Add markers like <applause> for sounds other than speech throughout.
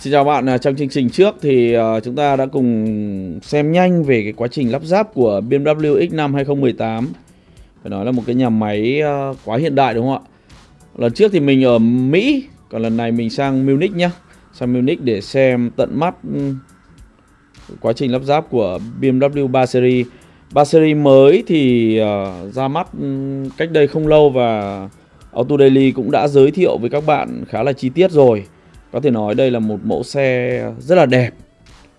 Xin chào bạn, à, trong chương trình trước thì à, chúng ta đã cùng xem nhanh về cái quá trình lắp ráp của BMW X5 2018 Phải nói là một cái nhà máy à, quá hiện đại đúng không ạ? Lần trước thì mình ở Mỹ, còn lần này mình sang Munich nhé Sang Munich để xem tận mắt ừ, quá trình lắp ráp của BMW 3 Series. 3 Series mới thì ra mắt ừ, cách đây không lâu và Auto Daily cũng đã giới thiệu với các bạn khá là chi tiết rồi có thể nói đây là một mẫu xe rất là đẹp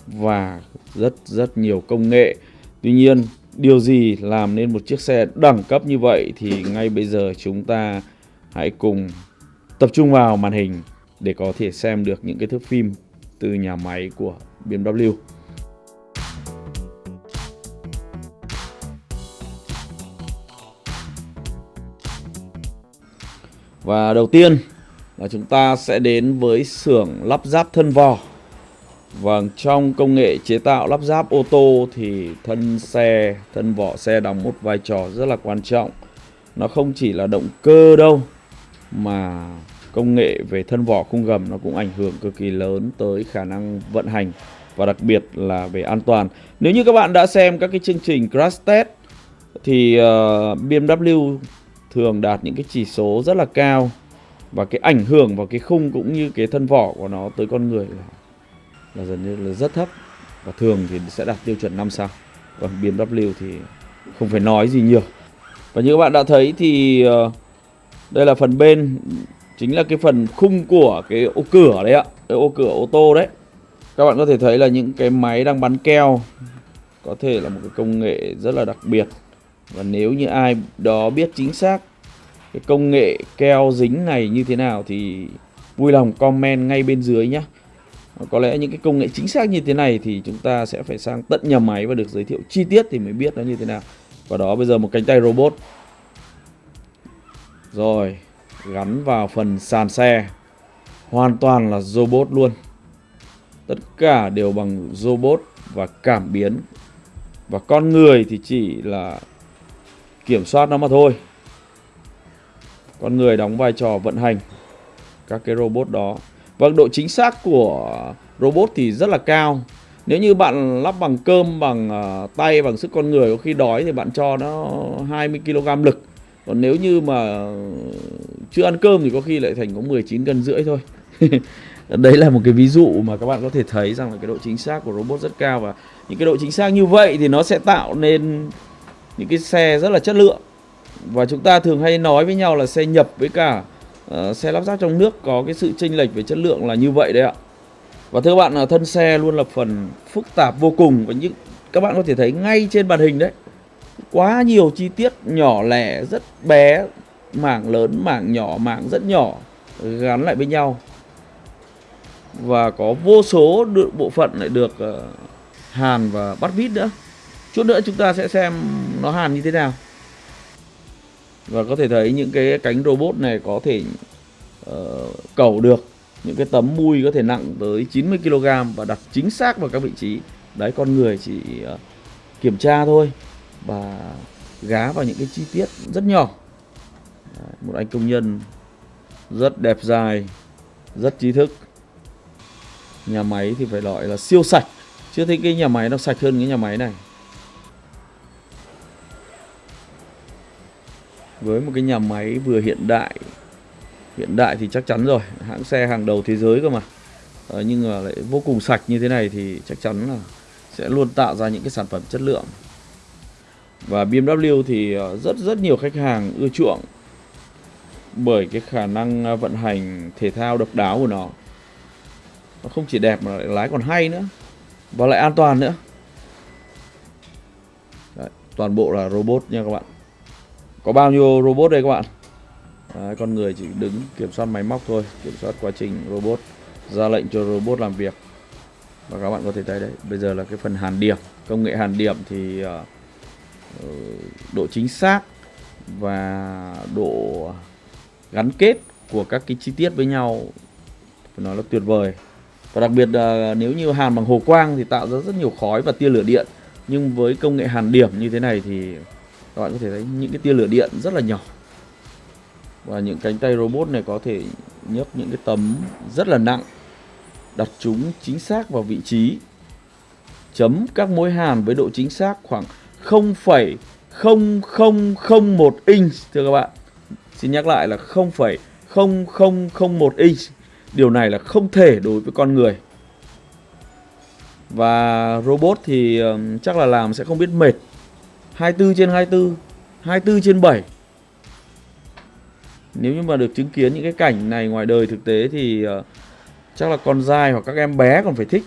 và rất rất nhiều công nghệ. Tuy nhiên, điều gì làm nên một chiếc xe đẳng cấp như vậy thì ngay bây giờ chúng ta hãy cùng tập trung vào màn hình để có thể xem được những cái thước phim từ nhà máy của BMW. Và đầu tiên là chúng ta sẽ đến với xưởng lắp ráp thân vò. Vâng, trong công nghệ chế tạo lắp ráp ô tô thì thân xe, thân vỏ xe đóng một vai trò rất là quan trọng. Nó không chỉ là động cơ đâu mà công nghệ về thân vỏ khung gầm nó cũng ảnh hưởng cực kỳ lớn tới khả năng vận hành và đặc biệt là về an toàn. Nếu như các bạn đã xem các cái chương trình crash test thì ờ, uh, BMW thường đạt những cái chỉ số rất là cao và cái ảnh hưởng vào cái khung cũng như cái thân vỏ của nó tới con người là, là dần như là rất thấp. Và thường thì sẽ đạt tiêu chuẩn 5 sao. Còn BMW thì không phải nói gì nhiều. Và như các bạn đã thấy thì ờ, đây là phần bên chính là cái phần khung của cái ô cửa đấy ạ. Cái ô cửa ô tô đấy. Các bạn có thể thấy là những cái máy đang bắn keo có thể là một cái công nghệ rất là đặc biệt. Và nếu như ai đó biết chính xác cái công nghệ keo dính này như thế nào thì vui lòng comment ngay bên dưới nhé có lẽ những cái công nghệ chính xác như thế này thì chúng ta sẽ phải sang tận nhà máy và được giới thiệu chi tiết thì mới biết nó như thế nào. Và đó, bây giờ một cánh tay robot. Rồi, gắn vào phần sàn xe. Hoàn toàn là robot luôn. Tất cả đều bằng robot và cảm biến. Và con người thì chỉ là kiểm soát nó mà thôi con người đóng vai trò vận hành. Các cái robot đó. Và độ chính xác của robot thì rất là cao. Nếu như bạn lắp bằng cơm, bằng uh, tay, bằng sức con người Có khi đói thì bạn cho nó 20kg lực. Còn nếu như mà chưa ăn cơm thì có khi lại thành có 19 cân rưỡi thôi. <laughs> Đấy là một cái ví dụ mà các bạn có thể thấy rằng là cái độ chính xác của robot rất cao. Và những cái độ chính xác như vậy thì nó sẽ tạo nên những cái xe rất là chất lượng và chúng ta thường hay nói với nhau là xe nhập với cả uh, xe lắp ráp trong nước có cái sự chênh lệch về chất lượng là như vậy đấy ạ. Và thưa bạn ờ, thân xe luôn là phần phức tạp vô cùng và những các bạn có thể thấy ngay trên màn hình đấy quá nhiều chi tiết nhỏ lẻ rất bé mảng lớn mảng nhỏ mảng rất nhỏ gắn lại với nhau. Và có vô số bộ phận lại được uh, hàn và bắt vít nữa. Chút nữa chúng ta sẽ xem nó hàn như thế nào và có thể thấy những cái cánh robot này có thể ờ, uh, cẩu được những cái tấm mui có thể nặng tới 90 kg và đặt chính xác vào các vị trí. Đấy con người chỉ uh, kiểm tra thôi và gá vào những cái chi tiết rất nhỏ. Đấy, một anh công nhân rất đẹp dài rất trí thức. Nhà máy thì phải gọi là siêu sạch. Chưa thấy cái nhà máy nó sạch hơn cái nhà máy này. Với một cái nhà máy vừa hiện đại. Hiện đại thì chắc chắn rồi hãng xe hàng đầu thế giới cơ mà. Ờ, nhưng mà lại vô cùng sạch như thế này thì chắc chắn là sẽ luôn tạo ra những cái sản phẩm chất lượng. Và BMW thì ờ, rất rất nhiều khách hàng ưa chuộng bởi cái khả năng ờ, vận hành thể thao độc đáo của nó. Nó không chỉ đẹp mà lại lái còn hay nữa và lại an toàn nữa. Đấy, toàn bộ là robot nha các bạn có bao nhiêu robot đây các bạn? Đấy, con người chỉ đứng kiểm soát máy móc thôi kiểm soát quá trình robot ra lệnh cho robot làm việc. Và các bạn có thể thấy đấy bây giờ là cái phần hàn điểm. Công nghệ hàn điểm thì uh, độ chính xác và độ gắn kết của các cái chi tiết với nhau phải nói là tuyệt vời. Và đặc biệt là nếu như hàn bằng hồ quang thì tạo ra rất nhiều khói và tia lửa điện. Nhưng với công nghệ hàn điểm như thế này thì các bạn có thể thấy những cái tia lửa điện rất là nhỏ. Và những cánh tay robot này có thể nhấc những cái tấm rất là nặng đặt chúng chính xác vào vị trí chấm các mối hàn với độ chính xác khoảng 0,0001 inch thưa các bạn. Xin nhắc lại là 0,0001 inch. Điều này là không thể đối với con người. Và robot thì chắc là làm sẽ không biết mệt. 24 trên 24 24 trên 7 Nếu như mà được chứng kiến những cái cảnh này ngoài đời thực tế thì uh, chắc là con dai hoặc các em bé còn phải thích.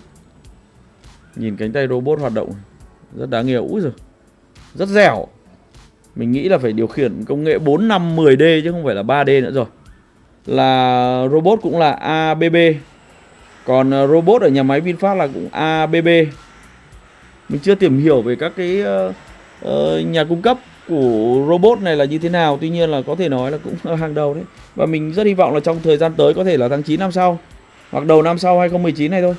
Nhìn cánh tay robot hoạt động rất đáng yêu. Úi giời Rất dẻo. Mình nghĩ là phải điều khiển công nghệ 4, 5, 10D chứ không phải là 3D nữa rồi. Là robot cũng là ABB Còn ờ, robot ở nhà máy VinFast là cũng ABB Mình chưa tìm hiểu về các cái uh, uh, nhà cung cấp của robot này là như thế nào? Tuy nhiên là có thể nói là cũng <laughs> hàng đầu đấy. Và mình rất hy vọng là trong thời gian tới có thể là tháng 9 năm sau Hoặc đầu năm sau 2019 này thôi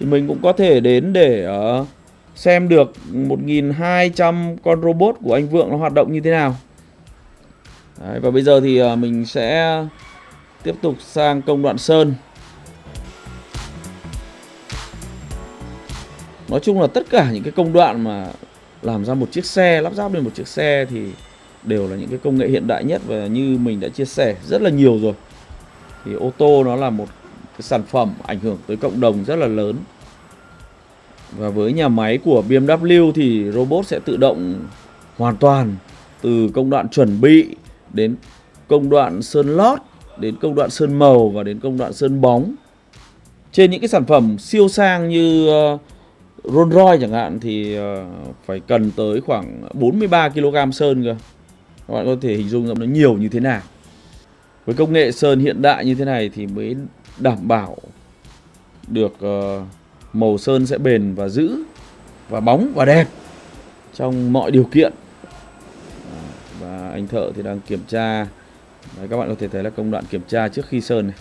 Thì mình cũng có thể đến để uh, xem được 1.200 con robot của anh Vượng nó hoạt động như thế nào. Đấy, Và bây giờ thì uh, mình sẽ tiếp tục sang công đoạn sơn. Nói chung là tất cả những cái công đoạn mà làm ra một chiếc xe lắp ráp lên một chiếc xe thì đều là những cái công nghệ hiện đại nhất và như mình đã chia sẻ rất là nhiều rồi. Thì ô tô nó là một cái sản phẩm ảnh hưởng tới cộng đồng rất là lớn. Và với nhà máy của BMW thì robot sẽ tự động hoàn toàn từ công đoạn chuẩn bị đến công đoạn sơn lót đến công đoạn sơn màu và đến công đoạn sơn bóng. Trên những cái sản phẩm siêu sang như uh, Rolls Royce chẳng hạn thì ờ, phải cần tới khoảng 43 kg sơn cơ. Các bạn có thể hình dung ra nó nhiều như thế nào. Với công nghệ sơn hiện đại như thế này thì mới đảm bảo được ờ, màu sơn sẽ bền và giữ và bóng và đẹp trong mọi điều kiện. Và anh thợ thì đang kiểm tra. Đấy, các bạn có thể thấy là công đoạn kiểm tra trước khi sơn này.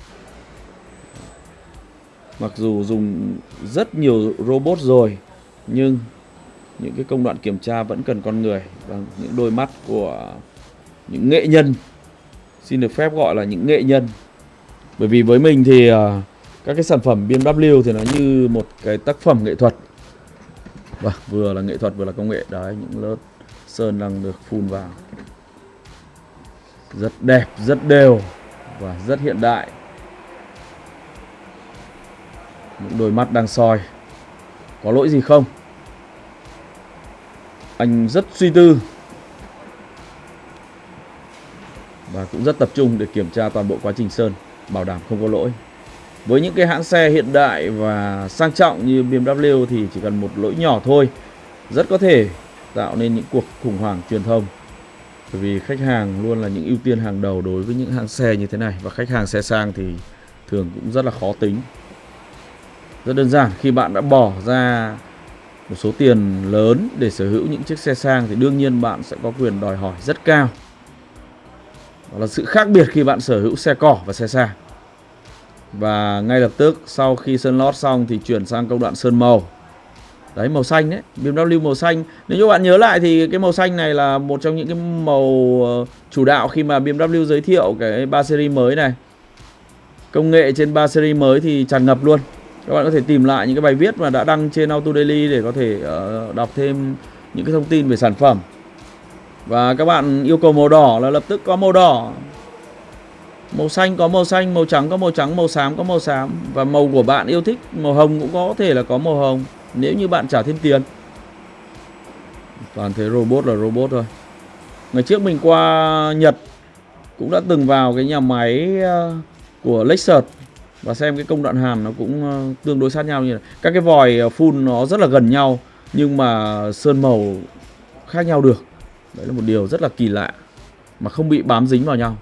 Mặc dù dùng rất nhiều robot rồi Nhưng những cái công đoạn kiểm tra vẫn cần con người Và những đôi mắt của những nghệ nhân Xin được phép gọi là những nghệ nhân. Bởi vì với mình thì uh, các cái sản phẩm BMW thì nó như một cái tác phẩm nghệ thuật. Và vừa là nghệ thuật vừa là công nghệ. Đấy những lớp sơn đang được phun vào. Rất đẹp rất đều và rất hiện đại những đôi mắt đang soi. Có lỗi gì không? Anh rất suy tư. Và cũng rất tập trung để kiểm tra toàn bộ quá trình sơn, Bảo đảm không có lỗi. Với những cái hãng xe hiện đại và sang trọng như BMW thì chỉ cần một lỗi nhỏ thôi, Rất có thể tạo nên những cuộc khủng hoảng truyền thông. Bởi vì khách hàng luôn là những ưu tiên hàng đầu đối với những hãng xe như thế này. Và khách hàng xe sang thì thường cũng rất là khó tính rất đơn giản, khi bạn đã bỏ ra một số tiền lớn để sở hữu những chiếc xe sang thì đương nhiên bạn sẽ có quyền đòi hỏi rất cao. Đó là sự khác biệt khi bạn sở hữu xe cỏ và xe sang. Và ngay lập tức sau khi sơn lót xong thì chuyển sang công đoạn sơn màu. Đấy màu xanh đấy, BMW màu xanh. Nếu như bạn nhớ lại thì cái màu xanh này là một trong những cái màu ờ, chủ đạo khi mà BMW giới thiệu cái 3 series mới này. Công nghệ trên 3 series mới thì tràn ngập luôn các bạn có thể tìm lại những cái bài viết mà đã đăng trên Auto Daily để có thể uh, đọc thêm những cái thông tin về sản phẩm. Và các bạn yêu cầu màu đỏ là lập tức có màu đỏ. Màu xanh có màu xanh màu trắng có màu trắng màu xám có màu xám. Và màu của bạn yêu thích màu hồng cũng có thể là có màu hồng nếu như bạn trả thêm tiền. Toàn thế robot là robot thôi. Ngày trước mình qua Nhật cũng đã từng vào cái nhà máy ờ, của Lexus và xem cái công đoạn hàn nó cũng ờ, tương đối sát nhau như này. Các cái vòi ờ, phun nó rất là gần nhau, nhưng mà sơn màu khác nhau được. Đấy là một điều rất là kỳ lạ, mà không bị bám dính vào nhau.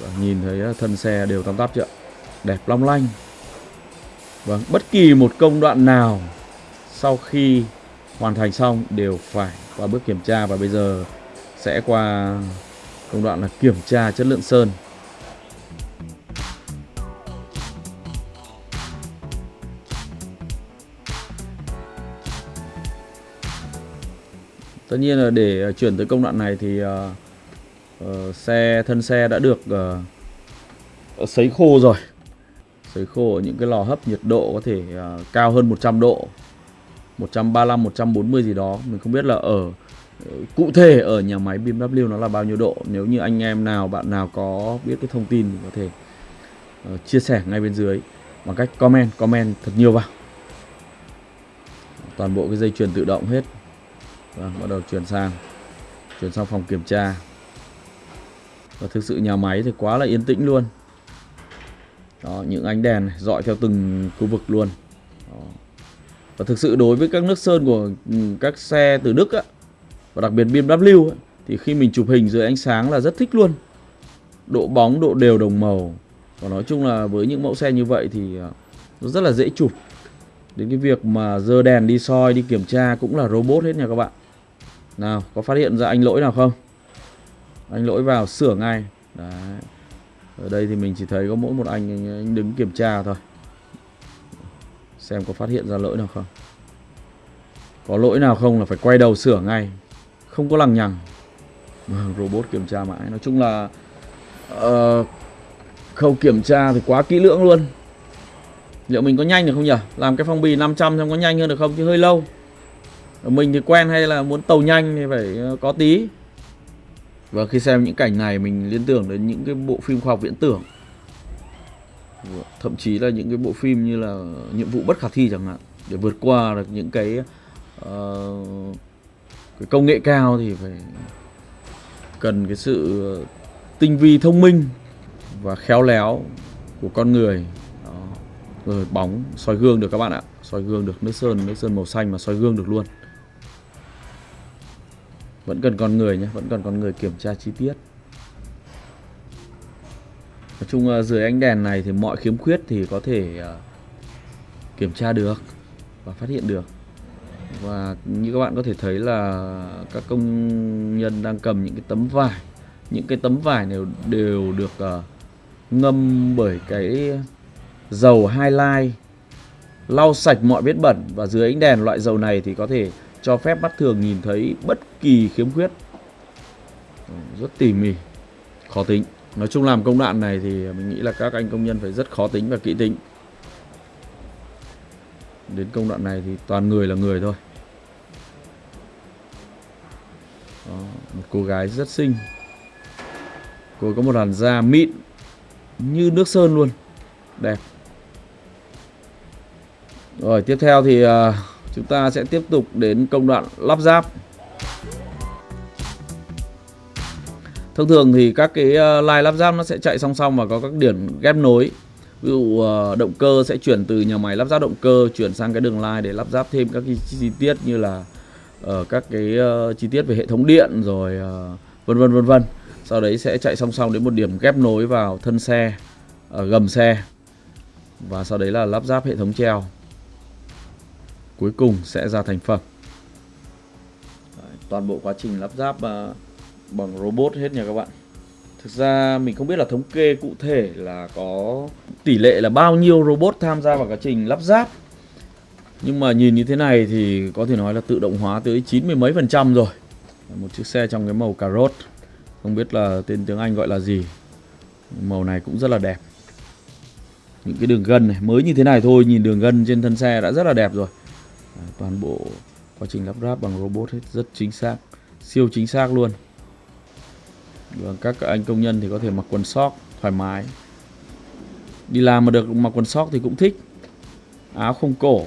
Và nhìn thấy ờ, thân xe đều tăm tắp chưa đẹp long lanh. Vâng bất kỳ một công đoạn nào sau khi hoàn thành xong đều phải qua bước kiểm tra, và bây giờ sẽ qua công đoạn là kiểm tra chất lượng sơn. Tất nhiên là để ờ, chuyển tới công đoạn này thì uh, uh, xe thân xe đã được uh, sấy khô rồi. Sấy khô ở những cái lò hấp nhiệt độ có thể uh, cao hơn 100 độ 135 140 gì đó. Mình không biết là ở cụ thể ở nhà máy BMW nó là bao nhiêu độ. Nếu như anh em nào bạn nào có biết cái thông tin thì có thể uh, chia sẻ ngay bên dưới bằng cách comment comment thật nhiều vào. Toàn bộ cái dây chuyền tự động hết vâng, bắt đầu chuyển sang chuyển sang phòng kiểm tra. Và thực sự nhà máy thì quá là yên tĩnh luôn. Đó những ánh đèn này, dọi theo từng khu vực luôn. Đó. và thực sự đối với các nước sơn của ừ, các xe từ Đức á, và đặc biệt BMW ấy, thì khi mình chụp hình dưới ánh sáng là rất thích luôn. Độ bóng độ đều đồng màu. Và nói chung là với những mẫu xe như vậy thì ờ, nó rất là dễ chụp đến cái việc mà dơ đèn đi soi đi kiểm tra cũng là robot hết nha các bạn. Nào có phát hiện ra anh lỗi nào không? Anh lỗi vào sửa ngay. Đấy. Ở đây thì mình chỉ thấy có mỗi một anh anh đứng kiểm tra thôi. Xem có phát hiện ra lỗi nào không. Có lỗi nào không là phải quay đầu sửa ngay. Không có lằng nhằng. <laughs> Robot kiểm tra mãi. Nói chung là uh, khâu kiểm tra thì quá kỹ lưỡng luôn liệu mình có nhanh được không nhỉ? Làm cái phong bì 500 xem có nhanh hơn được không chứ hơi lâu. Mình thì quen hay là muốn tàu nhanh thì phải ờ, có tí. Và khi xem những cảnh này mình liên tưởng đến những cái bộ phim khoa học viễn tưởng. Thậm chí là những cái bộ phim như là nhiệm vụ bất khả thi chẳng hạn. Để vượt qua được những cái, uh, cái công nghệ cao thì phải cần cái sự ờ, tinh vi thông minh và khéo léo của con người rồi bóng, soi gương được các bạn ạ. Soi gương được nước sơn nước sơn màu xanh mà soi gương được luôn. Vẫn cần con người nhé, vẫn cần con người kiểm tra chi tiết. Nói chung ờ, dưới ánh đèn này thì mọi khiếm khuyết thì có thể ờ, kiểm tra được và phát hiện được. Và như các bạn có thể thấy là các công nhân đang cầm những cái tấm vải. Những cái tấm vải này đều được ngâm bởi cái dầu highlight lau sạch mọi vết bẩn và dưới ánh đèn loại dầu này thì có thể cho phép mắt thường nhìn thấy bất kỳ khiếm khuyết. Rất tỉ mỉ khó tính. Nói chung làm công đoạn này thì mình nghĩ là các anh công nhân phải rất khó tính và kỹ tính. Đến công đoạn này thì toàn người là người thôi. Đó, một cô gái rất xinh. Cô có một làn da mịn như nước sơn luôn. Đẹp rồi tiếp theo thì uh, chúng ta sẽ tiếp tục đến công đoạn lắp ráp. Thông thường thì các cái à, line lắp ráp nó sẽ chạy song song và có các điểm ghép nối. Ví dụ à, động cơ sẽ chuyển từ nhà máy lắp ráp động cơ chuyển sang cái đường line để lắp ráp thêm các cái chi tiết như là uh, các cái uh, chi tiết về hệ thống điện rồi uh, vân vân vân vân. Sau đấy sẽ chạy song song đến một điểm ghép nối vào thân xe ở gầm xe và sau đấy là lắp ráp hệ thống treo cuối cùng sẽ ra thành phẩm. Đấy, toàn bộ quá trình lắp ráp uh, bằng robot hết nha các bạn. Thực ra mình không biết là thống kê cụ thể là có tỷ lệ là bao nhiêu robot tham gia vào quá trình lắp ráp. Nhưng mà nhìn như thế này thì có thể nói là tự động hóa tới chín mươi mấy phần trăm rồi. Một chiếc xe trong cái màu cà rốt. Không biết là tên tiếng Anh gọi là gì. Màu này cũng rất là đẹp. Những cái đường gân này Mới như thế này thôi Nhìn đường gân trên thân xe đã rất là đẹp rồi. À, toàn bộ quá trình lắp ráp bằng robot hết Rất chính xác, Siêu chính xác luôn. Và Các anh công nhân thì có thể mặc quần sóc Thoải mái. Đi làm mà được mặc quần sóc thì cũng thích. Áo không cổ.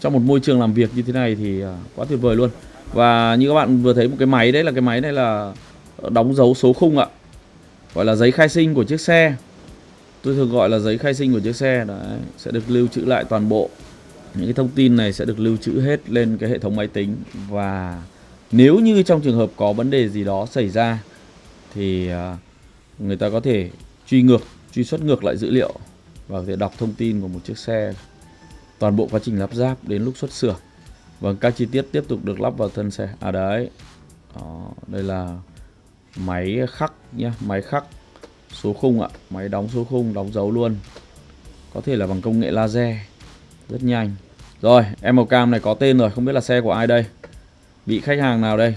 Trong một môi trường làm việc như thế này thì à, quá tuyệt vời luôn. Và như các bạn vừa thấy một cái máy đấy, là cái máy này là đóng dấu số khung ạ. Gọi là giấy khai sinh của chiếc xe. Tôi thường gọi là giấy khai sinh của chiếc xe. Đấy, Sẽ được lưu trữ lại toàn bộ. Những cái thông tin này sẽ được lưu trữ hết lên cái hệ thống máy tính Và nếu như trong trường hợp có vấn đề gì đó xảy ra Thì à, người ta có thể truy ngược, truy xuất ngược lại dữ liệu Và có thể đọc thông tin của một chiếc xe Toàn bộ quá trình lắp ráp đến lúc xuất xưởng Vâng, các chi tiết tiếp tục được lắp vào thân xe. À đấy. Đó, đây là máy khắc nhé, máy khắc số khung ạ, máy đóng số khung, đóng dấu luôn. Có thể là bằng công nghệ laser. Rất nhanh. Rồi, em màu cam này có tên rồi, không biết là xe của ai đây. Bị khách hàng nào đây?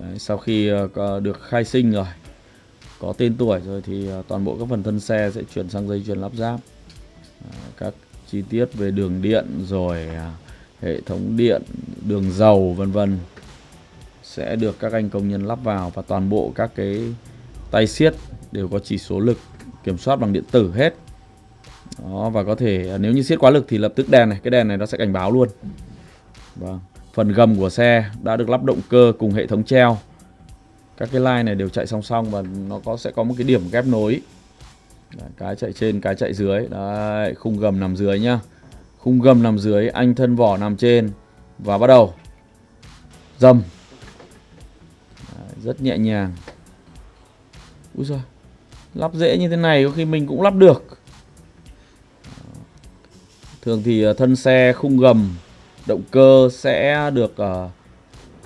Đấy, sau khi ờ, được khai sinh rồi có tên tuổi rồi thì ờ, toàn bộ các phần thân xe sẽ chuyển sang dây chuyền lắp ráp ờ, các chi tiết về đường điện rồi à, hệ thống điện đường dầu vân vân sẽ được các anh công nhân lắp vào và toàn bộ các cái tay siết đều có chỉ số lực kiểm soát bằng điện tử hết đó và có thể à, nếu như siết quá lực thì lập tức đèn này cái đèn này nó sẽ cảnh báo luôn. Vâng phần gầm của xe đã được lắp động cơ cùng hệ thống treo. Các cái line này đều chạy song song và nó có sẽ có một cái điểm ghép nối. Đấy, cái chạy trên cái chạy dưới. Đấy, khung gầm nằm dưới nhá. Khung gầm nằm dưới anh thân vỏ nằm trên và bắt đầu dầm. Đấy, rất nhẹ nhàng. Úi giời Lắp dễ như thế này có khi mình cũng lắp được. Thường thì ờ, thân xe khung gầm Động cơ sẽ được uh,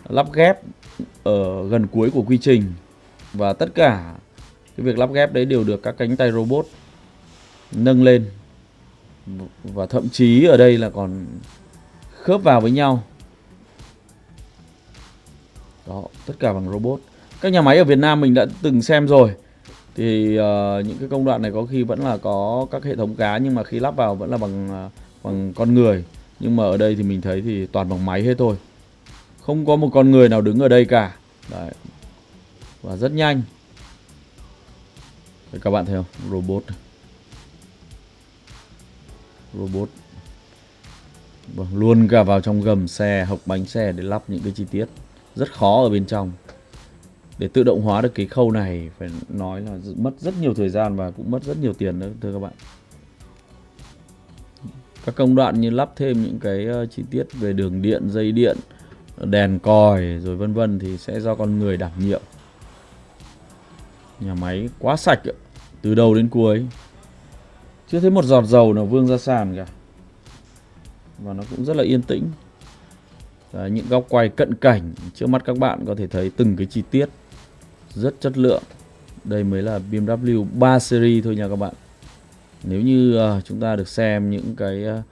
lắp ghép ở gần cuối của quy trình. Và tất cả cái việc lắp ghép đấy đều được các cánh tay robot nâng lên. Và thậm chí ở đây là còn khớp vào với nhau. Đó, tất cả bằng robot. Các nhà máy ở Việt Nam mình đã từng xem rồi. Thì uh, những cái công đoạn này có khi vẫn là có các hệ thống cá nhưng mà khi lắp vào vẫn là bằng uh, bằng con người. Nhưng mà ở đây thì mình thấy thì toàn bằng máy hết thôi. Không có một con người nào đứng ở đây cả. Đấy. và rất nhanh. Đấy, các bạn thấy không? Robot. Robot. Vâng, luôn cả vào trong gầm xe hộc bánh xe để lắp những cái chi tiết. Rất khó ở bên trong. Để tự động hóa được cái khâu này phải nói là mất rất nhiều thời gian và cũng mất rất nhiều tiền nữa thưa các bạn các công đoạn như lắp thêm những cái ờ, chi tiết về đường điện dây điện đèn còi rồi vân vân thì sẽ do con người đảm nhiệm. Nhà máy quá sạch từ đầu đến cuối. Chưa thấy một giọt dầu nào vương ra sàn cả. Và nó cũng rất là yên tĩnh. Đấy, những góc quay cận cảnh trước mắt các bạn có thể thấy từng cái chi tiết rất chất lượng. Đây mới là BMW 3 series thôi nha các bạn nếu như uh, chúng ta được xem những cái uh,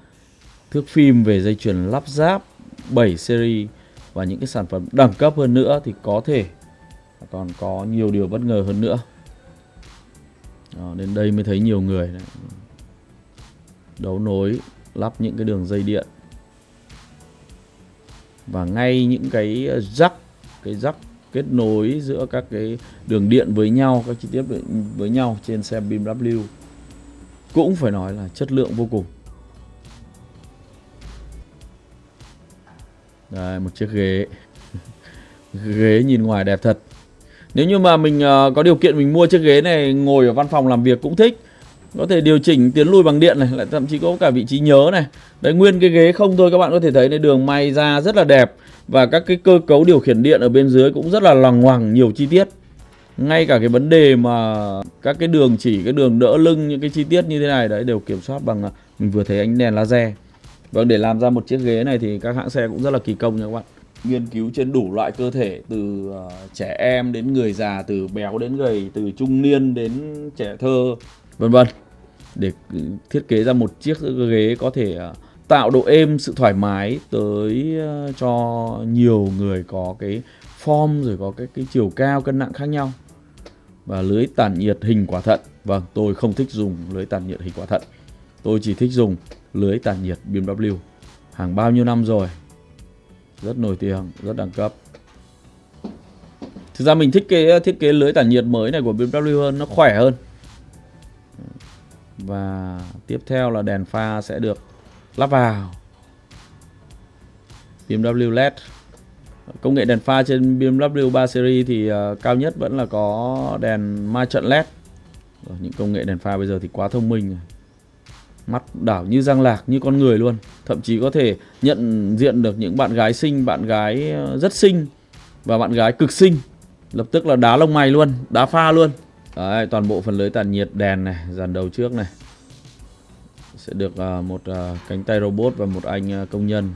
thước phim về dây chuyền lắp ráp 7 series và những cái sản phẩm đẳng cấp hơn nữa thì có thể còn có nhiều điều bất ngờ hơn nữa. Đó, đến đây mới thấy nhiều người này. đấu nối lắp những cái đường dây điện. Và ngay những cái ờ, rắc cái rắc kết nối giữa các cái đường điện với nhau các chi tiết với nhau trên xe BMW cũng phải nói là chất lượng vô cùng. Đây, một chiếc ghế. <laughs> Ghế nhìn ngoài đẹp thật. Nếu như mà mình uh, có điều kiện mình mua chiếc ghế này ngồi ở văn phòng làm việc cũng thích có thể điều chỉnh tiến lui bằng điện này lại thậm chí có cả vị trí nhớ này. Đấy nguyên cái ghế không thôi các bạn có thể thấy này đường may ra rất là đẹp và các cái cơ cấu điều khiển điện ở bên dưới cũng rất là loằng ngoằng nhiều chi tiết ngay cả cái vấn đề mà các cái đường chỉ cái đường đỡ lưng những cái chi tiết như thế này đấy đều kiểm soát bằng à, mình vừa thấy ánh đèn laser. Vâng để làm ra một chiếc ghế này thì các hãng xe cũng rất là kỳ công nha các bạn. Nghiên cứu trên đủ loại cơ thể từ uh, trẻ em đến người già từ béo đến gầy từ trung niên đến trẻ thơ vân vân. Để ừ, thiết kế ra một chiếc ghế có thể à, tạo độ êm sự thoải mái tới cho nhiều người có cái form rồi có cái cái chiều cao cân nặng khác nhau và lưới tản nhiệt hình quả thận. Vâng tôi không thích dùng lưới tản nhiệt hình quả thận. Tôi chỉ thích dùng lưới tản nhiệt BMW hàng bao nhiêu năm rồi? Rất nổi tiếng, rất đẳng cấp. Thực ra mình thích cái thiết kế lưới tản nhiệt mới này của BMW hơn, nó khỏe hơn. Và tiếp theo là đèn pha sẽ được lắp vào. BMW LED công nghệ đèn pha trên BMW 3 Series thì uh, cao nhất vẫn là có đèn ma trận LED Rồi, những công nghệ đèn pha bây giờ thì quá thông minh rồi. Mắt đảo như răng lạc như con người luôn. Thậm chí có thể nhận diện được những bạn gái xinh bạn gái ờ, rất xinh và bạn gái cực xinh. Lập tức là đá lông mày luôn đá pha luôn. Đấy, toàn bộ phần lưới tản nhiệt đèn này dàn đầu trước này. Sẽ được uh, một uh, cánh tay robot và một anh uh, công nhân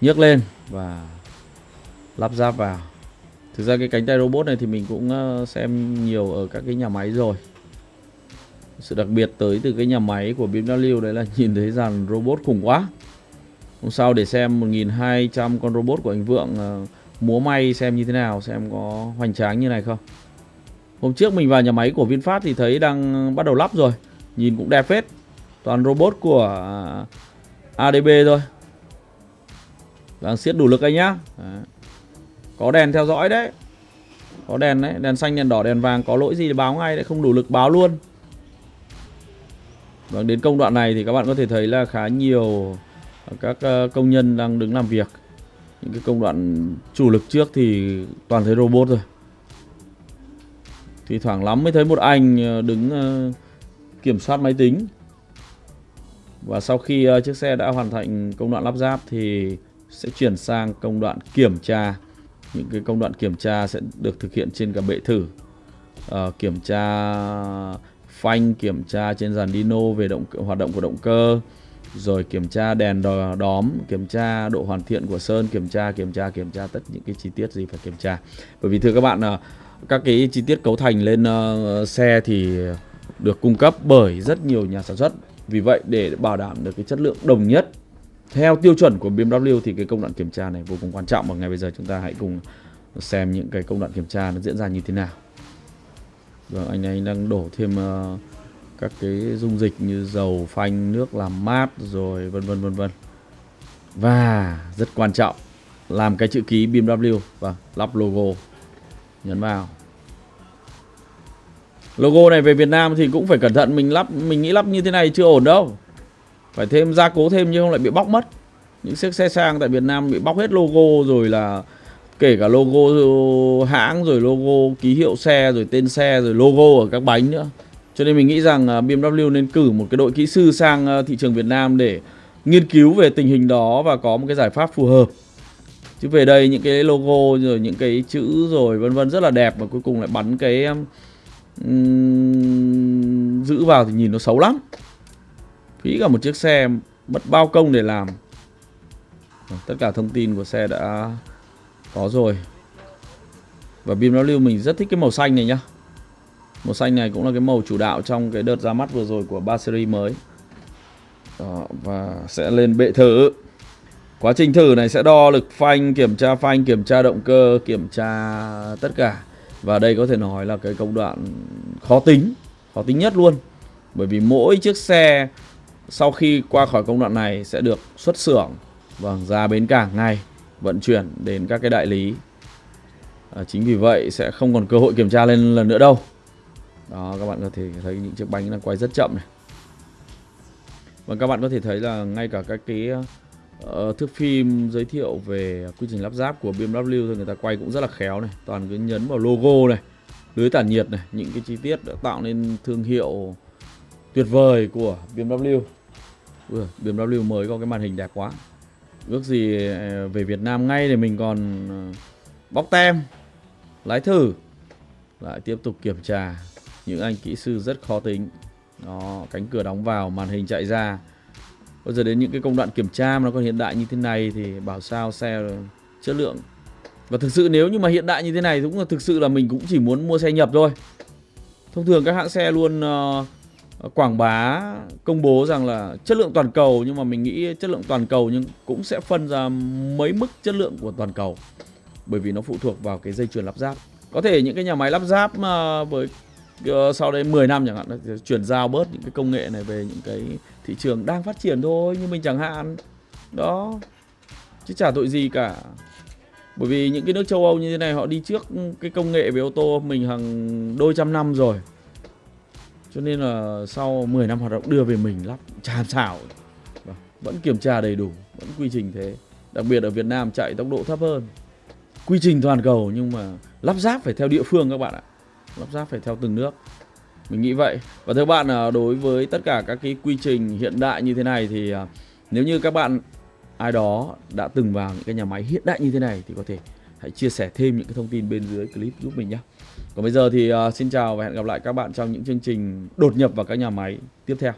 nhấc lên và lắp ráp vào. Thực ra cái cánh tay robot này thì mình cũng ờ, xem nhiều ở các cái nhà máy rồi. Sự đặc biệt tới từ cái nhà máy của BMW đấy là <laughs> nhìn thấy dàn robot khủng quá. Hôm sau để xem 1200 con robot của anh Vượng ờ, múa may xem như thế nào, xem có hoành tráng như này không. Hôm trước mình vào nhà máy của VinFast thì thấy đang bắt đầu lắp rồi. Nhìn cũng đẹp phết. Toàn robot của ờ, ADB thôi. Đang siết đủ lực anh nhá. Đấy. Có đèn theo dõi đấy. Có đèn đấy Đèn xanh, đèn đỏ, đèn vàng Có lỗi gì thì báo ngay đấy Không đủ lực báo luôn. Vâng đến công đoạn này thì các bạn có thể thấy là khá nhiều Các ờ, công nhân đang đứng làm việc. Những cái công đoạn chủ lực trước thì toàn thấy robot rồi. Thì thoảng lắm mới thấy một anh ờ, đứng ờ, kiểm soát máy tính. Và sau khi chiếc xe đã hoàn thành công đoạn lắp ráp thì sẽ chuyển sang công đoạn kiểm tra những cái công đoạn kiểm tra sẽ được thực hiện trên cả bệ thử. Uh, kiểm tra phanh kiểm tra trên dàn dyno về động hoạt động của động cơ rồi kiểm tra đèn đóm kiểm tra độ hoàn thiện của sơn kiểm tra kiểm tra kiểm tra tất những cái chi tiết gì phải kiểm tra. Bởi vì thưa các bạn ờ, các cái chi tiết cấu thành lên uh, xe thì được cung cấp bởi rất nhiều nhà sản xuất. Vì vậy để bảo đảm được cái chất lượng đồng nhất theo tiêu chuẩn của BMW thì cái công đoạn kiểm tra này vô cùng quan trọng. Và ngay bây giờ chúng ta hãy cùng xem những cái công đoạn kiểm tra nó diễn ra như thế nào. Vâng, anh ấy đang đổ thêm uh, các cái dung dịch như dầu phanh nước làm mát rồi vân vân vân vân. Và rất quan trọng làm cái chữ ký BMW. Và lắp logo nhấn vào. Logo này về Việt Nam thì cũng phải cẩn thận. Mình lắp mình nghĩ lắp như thế này chưa ổn đâu phải thêm gia cố thêm nhưng không lại bị bóc mất. Những chiếc xe sang tại Việt Nam bị bóc hết logo rồi là kể cả logo hãng rồi logo ký hiệu xe rồi tên xe rồi logo ở các bánh nữa. Cho nên mình nghĩ rằng à, BMW nên cử một cái đội kỹ sư sang à, thị trường Việt Nam để nghiên cứu về tình hình đó và có một cái giải pháp phù hợp. Chứ về đây những cái logo rồi những cái chữ rồi vân vân rất là đẹp và cuối cùng lại bắn cái um, giữ vào thì nhìn nó xấu lắm phí cả một chiếc xe mất bao công để làm. Vâng, tất cả thông tin của xe đã có rồi. Và BMW mình rất thích cái màu xanh này nhá. Màu xanh này cũng là cái màu chủ đạo trong cái đợt ra mắt vừa rồi của 3 series mới. Đó, và sẽ lên bệ thử. Quá trình thử này sẽ đo lực phanh, kiểm tra phanh, kiểm tra động cơ, kiểm tra tất cả. Và đây có thể nói là cái công đoạn khó tính, khó tính nhất luôn. Bởi vì mỗi chiếc xe sau khi qua khỏi công đoạn này sẽ được xuất xưởng vâng ra bến cảng ngay vận chuyển đến các cái đại lý. À, chính vì vậy sẽ không còn cơ hội kiểm tra lên lần nữa đâu. Đó các bạn có thể thấy những chiếc bánh đang quay rất chậm này. Và các bạn có thể thấy là ngay cả các cái uh, thước phim giới thiệu về quy trình lắp ráp của BMW thôi người ta quay cũng rất là khéo này toàn cứ nhấn vào logo này lưới tản nhiệt này những cái chi tiết đã tạo nên thương hiệu tuyệt vời của BMW Ui, BMW mới có cái màn hình đẹp quá ước gì ờ, về Việt Nam ngay để mình còn ờ, bóc tem lái thử lại tiếp tục kiểm tra những anh kỹ sư rất khó tính đó cánh cửa đóng vào màn hình chạy ra Bây giờ đến những cái công đoạn kiểm tra mà nó còn hiện đại như thế này thì bảo sao xe chất lượng. Và thực sự nếu như mà hiện đại như thế này cũng là thực sự là mình cũng chỉ muốn mua xe nhập thôi. Thông thường các hãng xe luôn uh, Ờ, quảng bá, công bố rằng là chất lượng toàn cầu, nhưng mà mình nghĩ chất lượng toàn cầu nhưng cũng sẽ phân ra mấy mức chất lượng của toàn cầu. Bởi vì nó phụ thuộc vào cái dây chuyền lắp ráp. Có thể những cái nhà máy lắp ráp mà với ờ, sau đây 10 năm chẳng hạn chuyển giao bớt những cái công nghệ này về những cái thị trường đang phát triển thôi, như mình chẳng hạn đó, chứ chả tội gì cả bởi vì những cái nước châu Âu như thế này, họ đi trước cái công nghệ về ô tô mình hàng đôi trăm năm rồi cho nên là sau 10 năm hoạt động đưa về mình lắp tràn xảo vẫn kiểm tra đầy đủ, vẫn quy trình thế. Đặc biệt ở Việt Nam chạy tốc độ thấp hơn. Quy trình toàn cầu nhưng mà lắp ráp phải theo địa phương các bạn ạ. Lắp ráp phải theo từng nước. Mình nghĩ vậy. Và thưa bạn à, đối với tất cả các cái quy trình hiện đại như thế này thì à, nếu như các bạn, ai đó đã từng vào những cái nhà máy hiện đại như thế này thì có thể hãy chia sẻ thêm những cái thông tin bên dưới clip giúp mình nhé còn bây giờ thì uh, xin chào và hẹn gặp lại các bạn trong những chương trình đột nhập vào các nhà máy tiếp theo.